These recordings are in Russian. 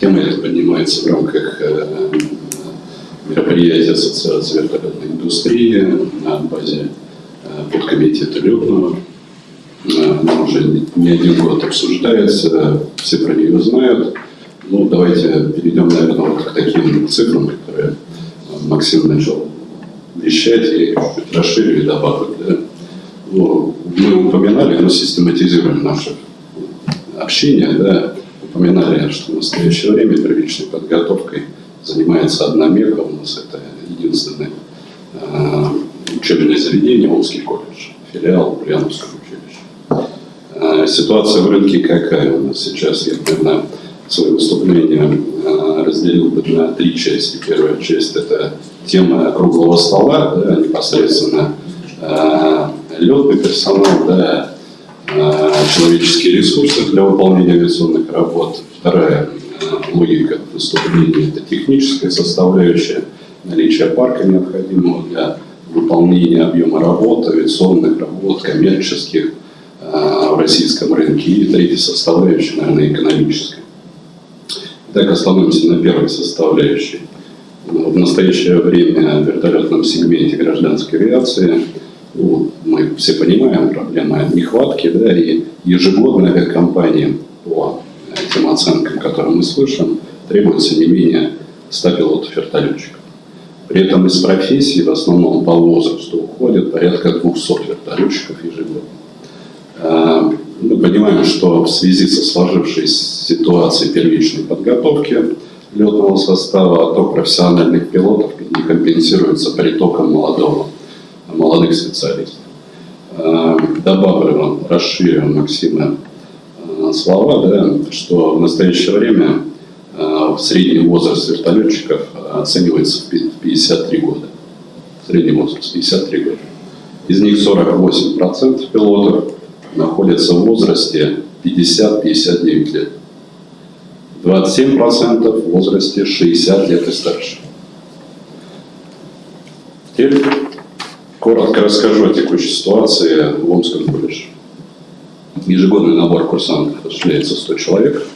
Тема эта поднимается в рамках э, мероприятия Ассоциации вертолетной индустрии на базе э, подкомитета летного. Она уже не один год обсуждается, все про нее знают. Ну, давайте перейдем, наверное, вот к таким цифрам, которые Максим начал вещать, и чуть расширю и добавлю. Да? Ну, мы упоминали, но систематизируем наше общение, да, упоминали, что в настоящее время первичной подготовкой занимается одна меха, у нас это единственное э, учебное заведение, Омский колледж, филиал Ульяновского училища. Э, ситуация в рынке какая у нас сейчас? Я, наверное, свое выступление э, разделил бы на три части. Первая часть – это тема круглого стола, да, непосредственно летный персонал, да, человеческие ресурсы для выполнения авиационных работ. Вторая логика выступления – это техническая составляющая, наличие парка необходимого для выполнения объема работ, авиационных работ, коммерческих в российском рынке. И третья составляющая, наверное, экономическая. Так остановимся на первой составляющей. В настоящее время в вертолетном сегменте гражданской авиации мы все понимаем, проблема нехватки, да, и ежегодно авиакомпаниям по тем оценкам, которые мы слышим, требуется не менее 100 пилотов-вертолетчиков. При этом из профессии в основном по возрасту уходит порядка 200 вертолетчиков ежегодно. А, мы понимаем, что в связи со сложившейся ситуацией первичной подготовки летного состава отток профессиональных пилотов не компенсируется притоком молодого, молодых специалистов. А, добавлю расширю Максима а, слова, да, что в настоящее время средний возраст вертолетчиков оценивается в 53 года. Средний возраст 53 года. Из них 48% пилотов находятся в возрасте 50-59 лет. 27% в возрасте 60 лет и старше. Теперь коротко расскажу о текущей ситуации в Омском колледже. Ежегодный набор курсантов осуществляется 100 человек.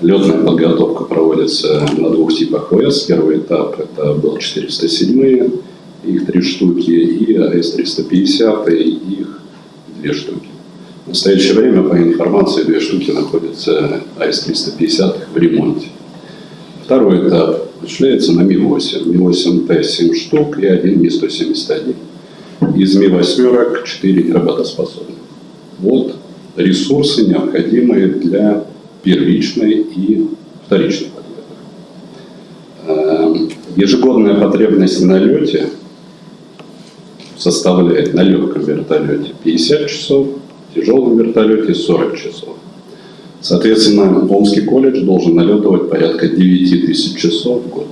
Летная подготовка проводится на двух типах ВС. Первый этап – это был 407 их три штуки, и АС-350, их две штуки. В настоящее время, по информации, две штуки находятся АС-350 в ремонте. Второй этап осуществляется на Ми-8. Ми-8Т 7 штук и один Ми-171. Из Ми-8 4 неработоспособны. Вот ресурсы, необходимые для первичной и вторичной подготовки. Эм, ежегодная потребность на лете составляет на легком вертолете 50 часов, тяжелом вертолете 40 часов. Соответственно, Омский колледж должен налетывать порядка 9 тысяч часов в год.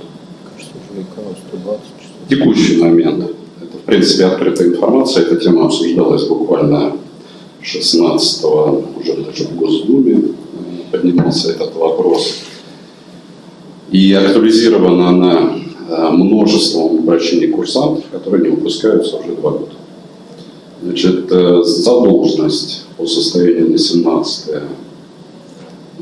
В текущий момент. В принципе, открытая информация. Эта тема обсуждалась буквально 16 уже даже в Госдуме поднимался этот вопрос. И актуализирована она э, множеством обращений курсантов, которые не выпускаются уже два года. Значит, э, задолженность по состоянию на 17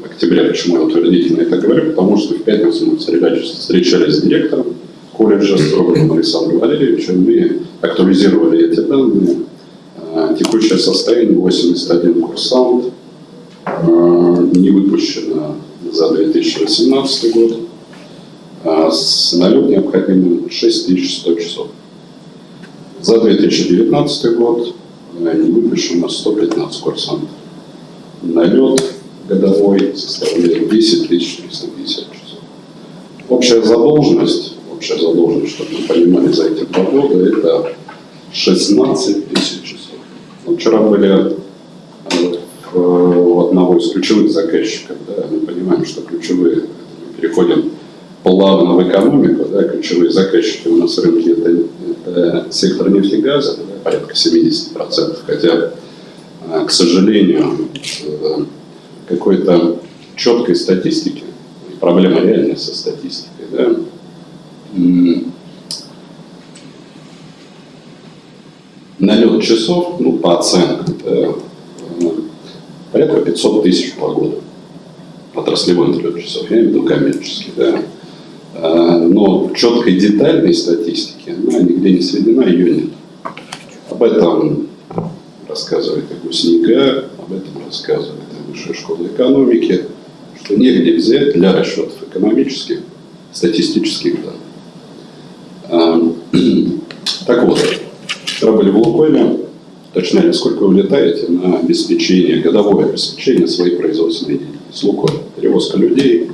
октября, почему я утвердительно это говорю, потому что в пятницу мы встречались с директором колледжа Строганом Александром Валерьевичем, мы актуализировали эти данные. Э, текущее состояние 81 курсант, э, не выпущено за 2018 год, с налет необходимым 6100 часов. За 2019 год не выпущено 115 курсантов. Налет годовой составляет 10 350 часов. Общая задолженность, общая задолженность, чтобы вы понимали, за эти два года, это 16 тысяч часов. Мы вчера были э, у одного из ключевых заказчиков, да, мы понимаем, что ключевые, переходим плавно в экономику, да, ключевые заказчики у нас в рынке это, это сектор нефтегаза, да, порядка 70%, хотя, а, к сожалению, э, какой-то четкой статистики, проблема реальная со статистикой, да, налет часов, ну, по оценкам, да, порядка 500 тысяч по году. отраслевой налет часов, я имею в виду коммерческий, да. А, Но четкой детальной статистики она нигде не сведена, ее нет. Об этом рассказывает и Гусника, об этом рассказывает Высшая школа экономики, что негде взять для расчетов экономических статистических данных. А, Так вот, вчера были в Лукойле, уточняли, сколько вы летаете на обеспечение, годовое обеспечение своей производственной деятельности. Лукойл. Перевозка людей,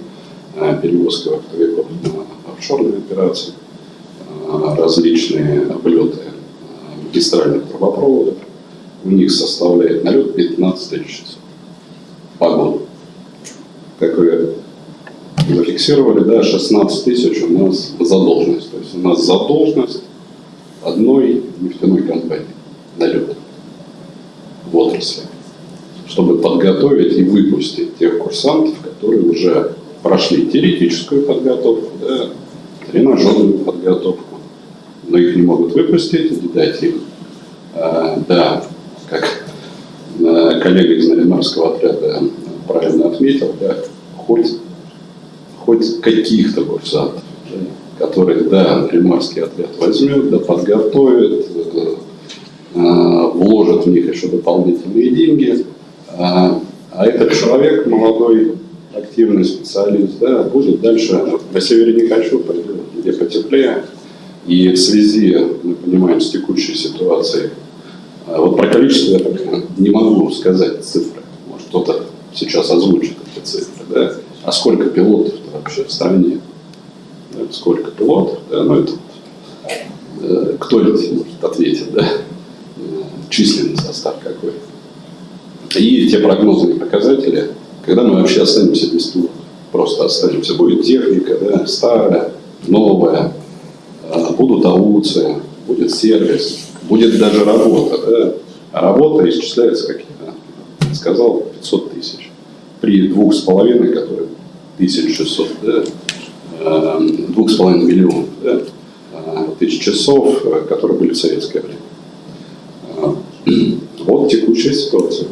а, перевозка оптовиков на офшорные операции, а, различные облеты а, магистральных трубопроводов. У них составляет налет 15 тысяч часов по. Как вы зафиксировали, да, 16 тысяч у нас задолженность. То есть у нас задолженность одной нефтяной компании налет в отрасли, чтобы подготовить и выпустить тех курсантов, которые уже прошли теоретическую подготовку, да, тренажерную подготовку, но их не могут выпустить, не дать им, а, да, как а, коллега из Наринарского отряда правильно отметил, да, хоть, хоть каких-то курсантов, да, которых, да, Наринарский отряд возьмет, да, подготовит, э, вложит в них еще дополнительные деньги, а, а этот человек, молодой, активный специалист, да, будет дальше, на севере не хочу, пойду, где потеплее, и в связи, мы понимаем, с текущей ситуацией, а вот про количество я пока не могу сказать цифры, может кто-то сейчас озвучит эти цифры, да, а сколько пилотов вообще в стране, сколько пилотов, да, ну это э, кто-нибудь может ответить, да, численный состав какой. И те прогнозные показатели, когда мы вообще останемся без пилотов. Просто останемся. Будет техника, да, старая, новая, а, будут ауцы, будет сервис, будет даже работа. Да. А работа исчисляется, как я сказал, 500 тысяч. При двух с половиной, которые 1600, да, а, двух с половиной миллионов да, тысяч часов, которые были в советское время. Вот текущая ситуация.